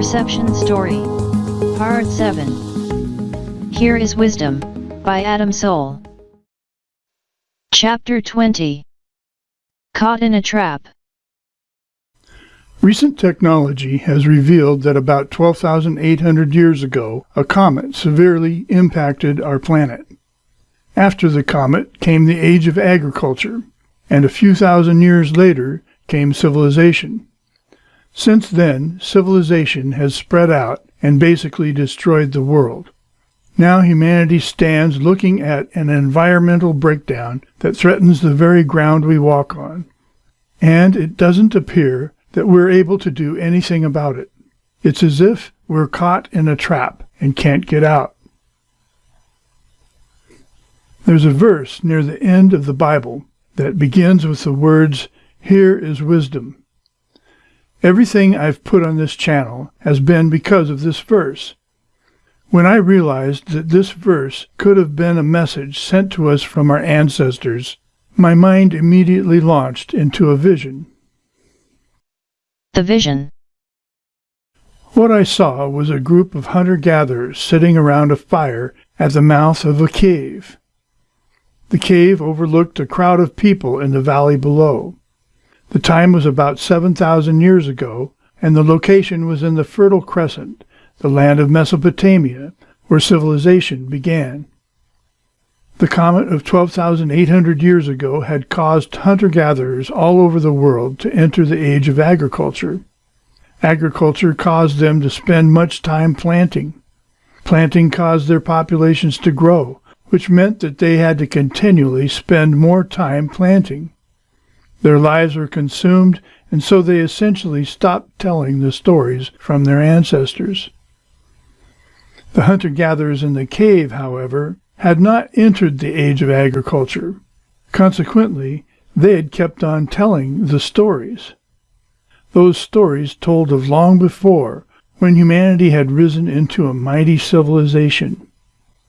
Perception Story. Part 7. Here is Wisdom, by Adam Soul. Chapter 20. Caught in a Trap. Recent technology has revealed that about 12,800 years ago, a comet severely impacted our planet. After the comet came the age of agriculture, and a few thousand years later came civilization. Since then, civilization has spread out and basically destroyed the world. Now humanity stands looking at an environmental breakdown that threatens the very ground we walk on. And it doesn't appear that we're able to do anything about it. It's as if we're caught in a trap and can't get out. There's a verse near the end of the Bible that begins with the words, Here is wisdom. Everything I've put on this channel has been because of this verse. When I realized that this verse could have been a message sent to us from our ancestors, my mind immediately launched into a vision. The Vision. What I saw was a group of hunter-gatherers sitting around a fire at the mouth of a cave. The cave overlooked a crowd of people in the valley below. The time was about 7,000 years ago, and the location was in the Fertile Crescent, the land of Mesopotamia, where civilization began. The comet of 12,800 years ago had caused hunter-gatherers all over the world to enter the age of agriculture. Agriculture caused them to spend much time planting. Planting caused their populations to grow, which meant that they had to continually spend more time planting. Their lives were consumed, and so they essentially stopped telling the stories from their ancestors. The hunter-gatherers in the cave, however, had not entered the age of agriculture. Consequently, they had kept on telling the stories. Those stories told of long before, when humanity had risen into a mighty civilization.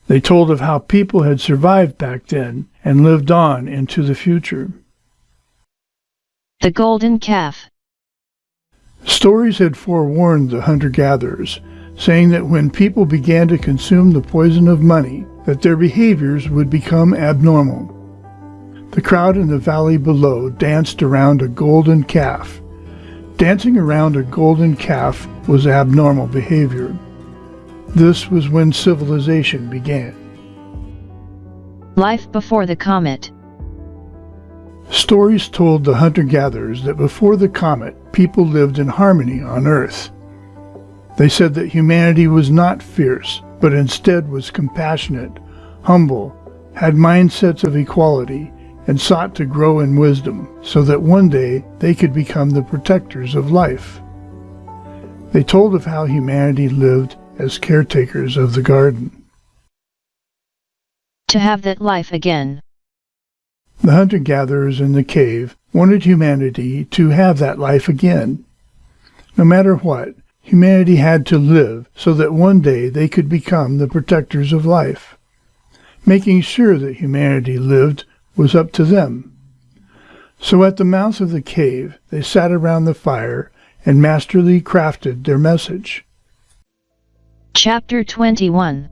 They told of how people had survived back then and lived on into the future. The Golden Calf. Stories had forewarned the hunter-gatherers, saying that when people began to consume the poison of money, that their behaviors would become abnormal. The crowd in the valley below danced around a golden calf. Dancing around a golden calf was abnormal behavior. This was when civilization began. Life before the comet. Stories told the hunter-gatherers that before the comet, people lived in harmony on Earth. They said that humanity was not fierce, but instead was compassionate, humble, had mindsets of equality, and sought to grow in wisdom so that one day they could become the protectors of life. They told of how humanity lived as caretakers of the garden. To have that life again. The hunter-gatherers in the cave wanted humanity to have that life again. No matter what, humanity had to live so that one day they could become the protectors of life. Making sure that humanity lived was up to them. So at the mouth of the cave they sat around the fire and masterly crafted their message. Chapter 21.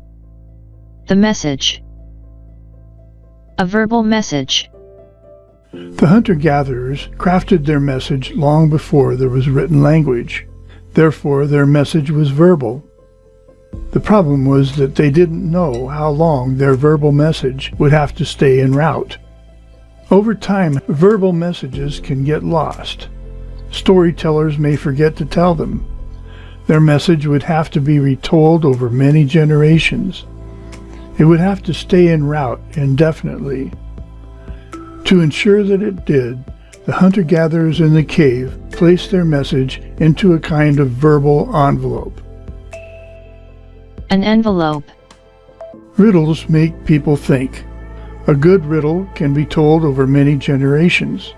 The Message. A verbal message. The hunter-gatherers crafted their message long before there was written language. Therefore, their message was verbal. The problem was that they didn't know how long their verbal message would have to stay en route. Over time, verbal messages can get lost. Storytellers may forget to tell them. Their message would have to be retold over many generations. It would have to stay en route indefinitely. To ensure that it did, the hunter-gatherers in the cave placed their message into a kind of verbal envelope. An envelope. Riddles make people think. A good riddle can be told over many generations.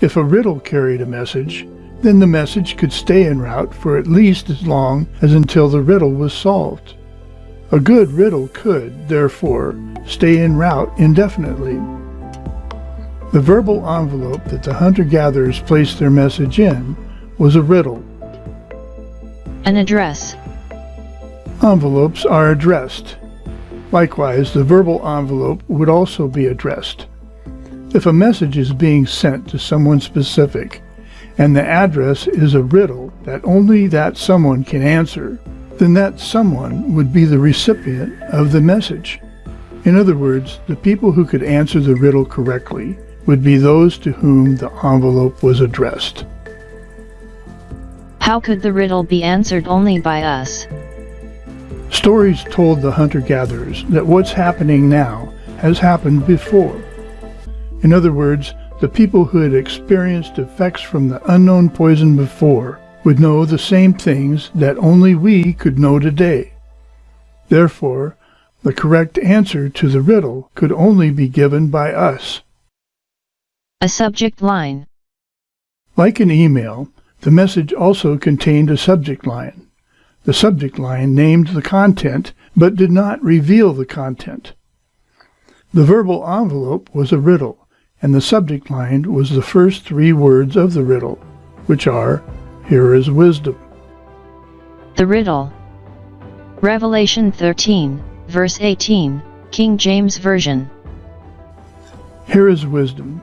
If a riddle carried a message, then the message could stay en route for at least as long as until the riddle was solved. A good riddle could, therefore, stay en route indefinitely. The verbal envelope that the hunter-gatherers placed their message in was a riddle. An address. Envelopes are addressed. Likewise, the verbal envelope would also be addressed. If a message is being sent to someone specific, and the address is a riddle that only that someone can answer, then that someone would be the recipient of the message. In other words, the people who could answer the riddle correctly would be those to whom the envelope was addressed. How could the riddle be answered only by us? Stories told the hunter-gatherers that what's happening now has happened before. In other words, the people who had experienced effects from the unknown poison before would know the same things that only we could know today. Therefore, the correct answer to the riddle could only be given by us. A subject line. Like an email, the message also contained a subject line. The subject line named the content, but did not reveal the content. The verbal envelope was a riddle, and the subject line was the first three words of the riddle, which are, Here is wisdom. The riddle. Revelation 13, verse 18, King James Version. Here is wisdom.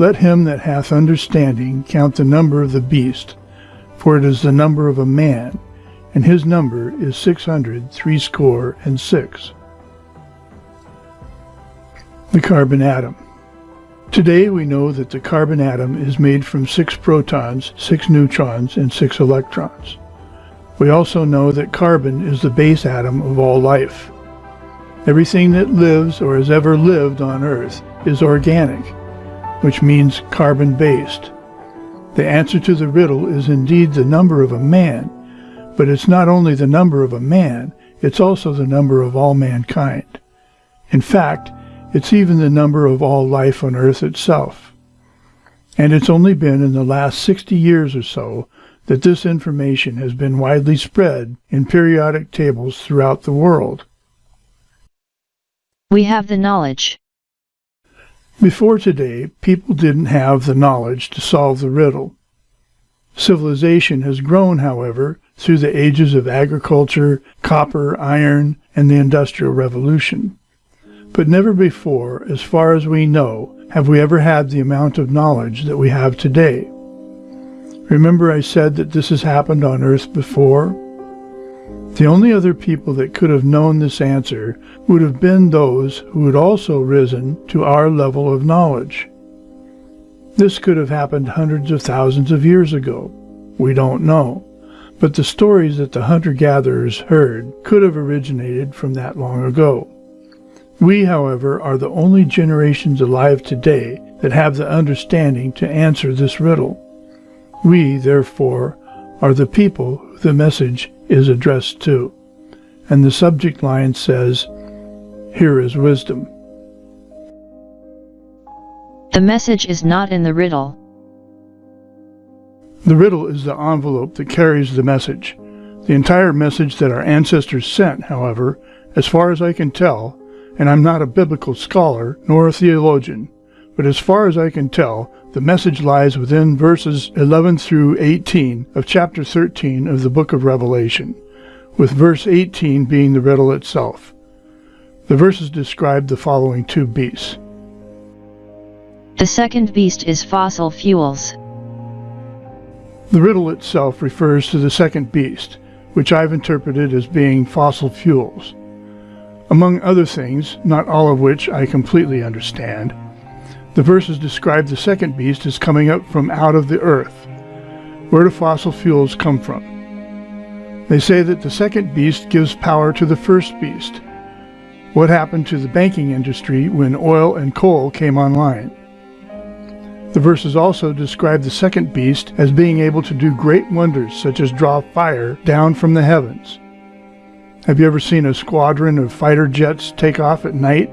Let him that hath understanding count the number of the beast, for it is the number of a man, and his number is six hundred threescore and six. The carbon atom. Today we know that the carbon atom is made from six protons, six neutrons, and six electrons. We also know that carbon is the base atom of all life. Everything that lives or has ever lived on Earth is organic, which means carbon-based. The answer to the riddle is indeed the number of a man, but it's not only the number of a man, it's also the number of all mankind. In fact, it's even the number of all life on earth itself. And it's only been in the last 60 years or so that this information has been widely spread in periodic tables throughout the world. We have the knowledge. Before today, people didn't have the knowledge to solve the riddle. Civilization has grown, however, through the ages of agriculture, copper, iron, and the Industrial Revolution. But never before, as far as we know, have we ever had the amount of knowledge that we have today. Remember I said that this has happened on Earth before? The only other people that could have known this answer would have been those who had also risen to our level of knowledge. This could have happened hundreds of thousands of years ago. We don't know. But the stories that the hunter-gatherers heard could have originated from that long ago. We, however, are the only generations alive today that have the understanding to answer this riddle. We, therefore, are the people the message is addressed to. And the subject line says, Here is wisdom. The message is not in the riddle. The riddle is the envelope that carries the message. The entire message that our ancestors sent, however, as far as I can tell, and I'm not a biblical scholar nor a theologian, but as far as I can tell, the message lies within verses 11 through 18 of chapter 13 of the book of Revelation, with verse 18 being the riddle itself. The verses describe the following two beasts. The second beast is fossil fuels. The riddle itself refers to the second beast, which I've interpreted as being fossil fuels. Among other things, not all of which I completely understand, the verses describe the second beast as coming up from out of the earth. Where do fossil fuels come from? They say that the second beast gives power to the first beast. What happened to the banking industry when oil and coal came online? The verses also describe the second beast as being able to do great wonders such as draw fire down from the heavens. Have you ever seen a squadron of fighter jets take off at night?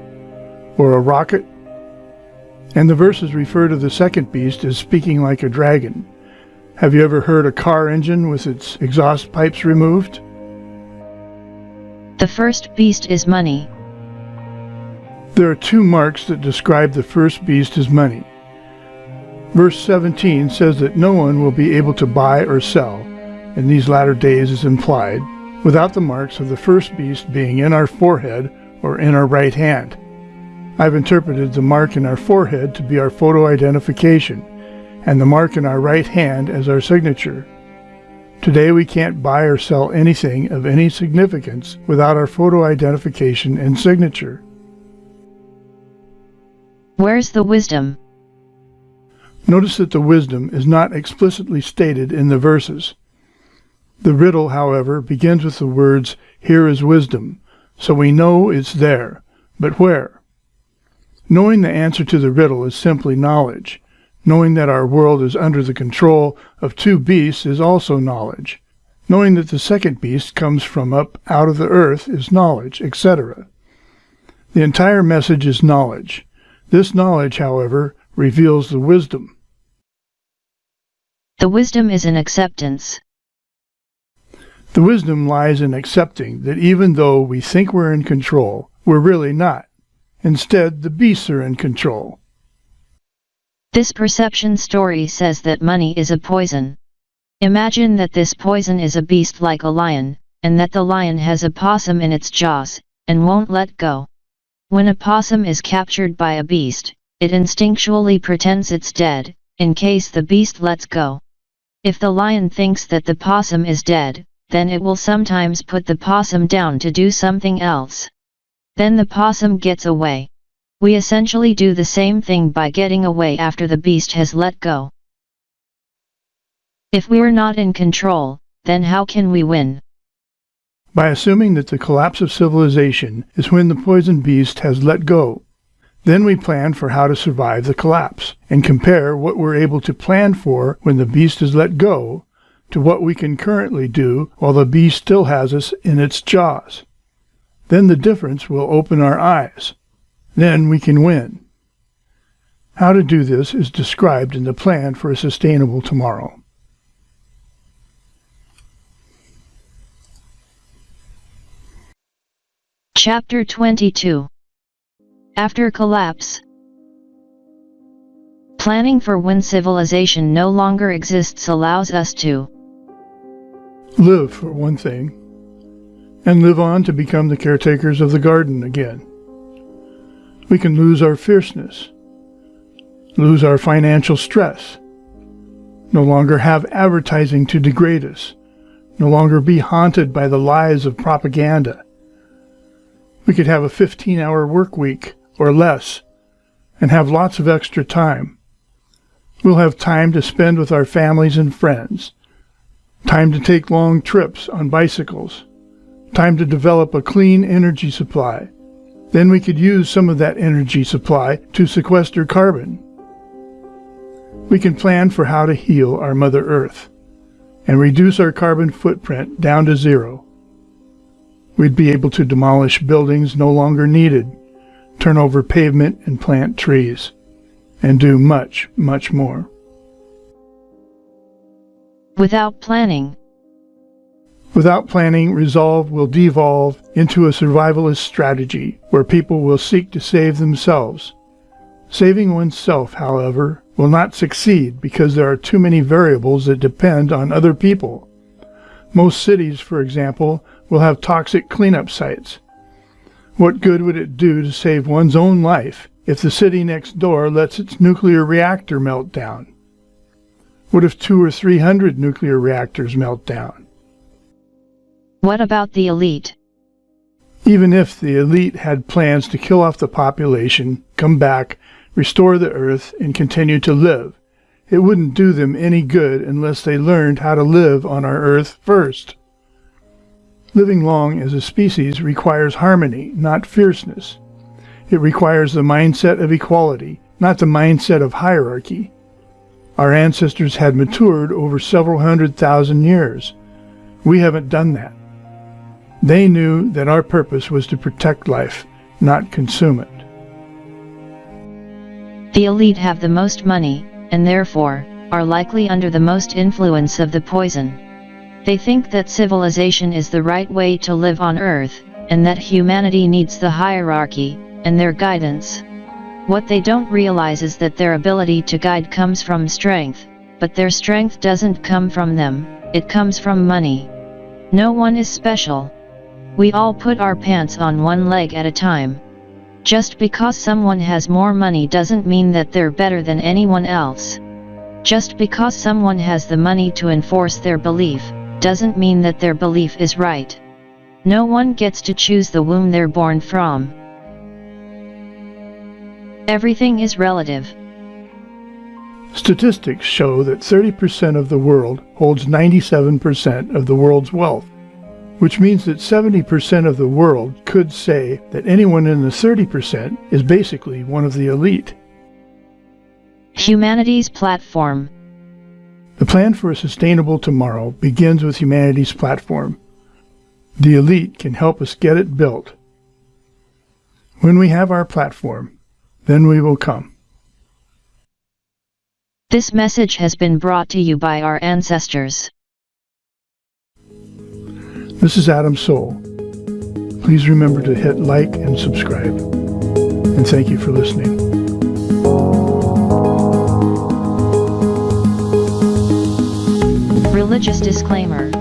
Or a rocket? And the verses refer to the second beast as speaking like a dragon. Have you ever heard a car engine with its exhaust pipes removed? The first beast is money. There are two marks that describe the first beast as money. Verse 17 says that no one will be able to buy or sell, in these latter days is implied, without the marks of the first beast being in our forehead or in our right hand. I've interpreted the mark in our forehead to be our photo identification, and the mark in our right hand as our signature. Today we can't buy or sell anything of any significance without our photo identification and signature. Where's the wisdom? Notice that the wisdom is not explicitly stated in the verses. The riddle, however, begins with the words, Here is wisdom, so we know it's there. But where? Knowing the answer to the riddle is simply knowledge. Knowing that our world is under the control of two beasts is also knowledge. Knowing that the second beast comes from up out of the earth is knowledge, etc. The entire message is knowledge. This knowledge, however, reveals the wisdom. The wisdom is in acceptance. The wisdom lies in accepting that even though we think we're in control, we're really not. Instead, the beasts are in control. This perception story says that money is a poison. Imagine that this poison is a beast like a lion, and that the lion has a possum in its jaws, and won't let go. When a possum is captured by a beast, it instinctually pretends it's dead, in case the beast lets go. If the lion thinks that the possum is dead, then it will sometimes put the possum down to do something else. Then the possum gets away. We essentially do the same thing by getting away after the beast has let go. If we're not in control, then how can we win? By assuming that the collapse of civilization is when the poison beast has let go. Then we plan for how to survive the collapse, and compare what we're able to plan for when the beast is let go to what we can currently do while the beast still has us in its jaws. Then the difference will open our eyes. Then we can win. How to do this is described in the Plan for a Sustainable Tomorrow. Chapter 22 After Collapse Planning for when civilization no longer exists allows us to live, for one thing, and live on to become the caretakers of the garden again. We can lose our fierceness, lose our financial stress, no longer have advertising to degrade us, no longer be haunted by the lies of propaganda. We could have a 15 hour work week or less and have lots of extra time. We'll have time to spend with our families and friends Time to take long trips on bicycles. Time to develop a clean energy supply. Then we could use some of that energy supply to sequester carbon. We can plan for how to heal our Mother Earth and reduce our carbon footprint down to zero. We'd be able to demolish buildings no longer needed, turn over pavement and plant trees, and do much, much more without planning. Without planning, resolve will devolve into a survivalist strategy where people will seek to save themselves. Saving oneself, however, will not succeed because there are too many variables that depend on other people. Most cities, for example, will have toxic cleanup sites. What good would it do to save one's own life if the city next door lets its nuclear reactor melt down? What if two or three hundred nuclear reactors melt down? What about the elite? Even if the elite had plans to kill off the population, come back, restore the earth, and continue to live, it wouldn't do them any good unless they learned how to live on our earth first. Living long as a species requires harmony, not fierceness. It requires the mindset of equality, not the mindset of hierarchy. Our ancestors had matured over several hundred thousand years. We haven't done that. They knew that our purpose was to protect life, not consume it. The elite have the most money, and therefore, are likely under the most influence of the poison. They think that civilization is the right way to live on Earth, and that humanity needs the hierarchy, and their guidance. What they don't realize is that their ability to guide comes from strength, but their strength doesn't come from them, it comes from money. No one is special. We all put our pants on one leg at a time. Just because someone has more money doesn't mean that they're better than anyone else. Just because someone has the money to enforce their belief, doesn't mean that their belief is right. No one gets to choose the womb they're born from. Everything is relative. Statistics show that 30% of the world holds 97% of the world's wealth, which means that 70% of the world could say that anyone in the 30% is basically one of the elite. Humanity's platform. The plan for a sustainable tomorrow begins with humanity's platform. The elite can help us get it built. When we have our platform, then we will come. This message has been brought to you by our ancestors. This is Adam Soul. Please remember to hit like and subscribe. And thank you for listening. Religious disclaimer